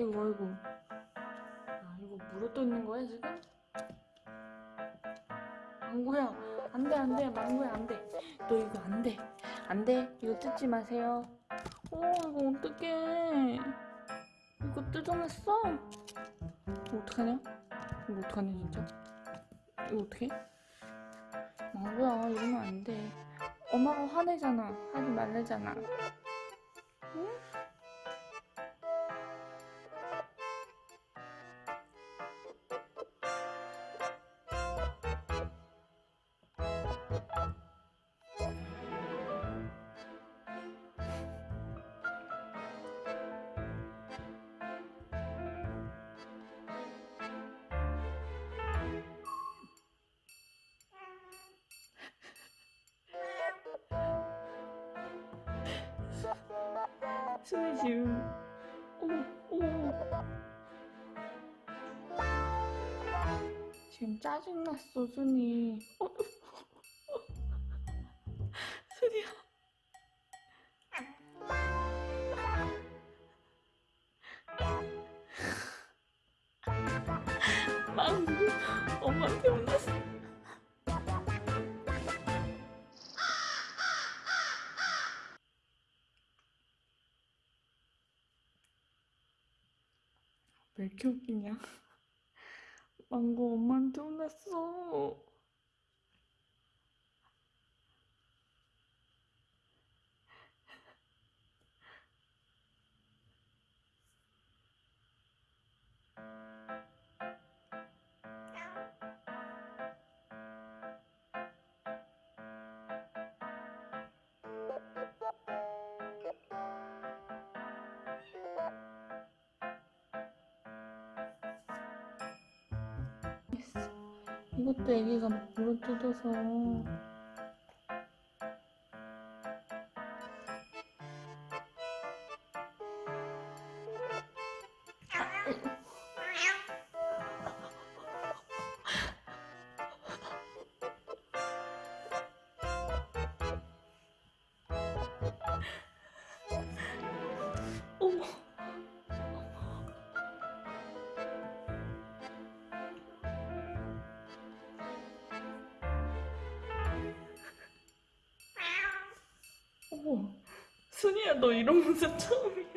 아이고 아이고. 아 이거 물어떠 있는 거야 지금? 망고야 안돼 안돼. 망고야 안돼. 너 이거 안돼. 안돼. 이거 뜯지 마세요. 어 이거 어떡해. 이거 뜯어냈어? 이거 어떡하냐? 이거 어떡하냐 진짜? 이거 어떡해? 망고야 이러면 안돼. 엄마가 화내잖아. 하지 말래잖아. 응? 순이 지금 어머 어머. 지금 짜증났어 순이. 어, 순이야. 망고 엄마한테 왜 이렇게 웃기냐? 망고 엄마한테 혼났어. 이것도 애기가 막 물어 뜯어서 어머 순이야 너 이런 모습 처음이야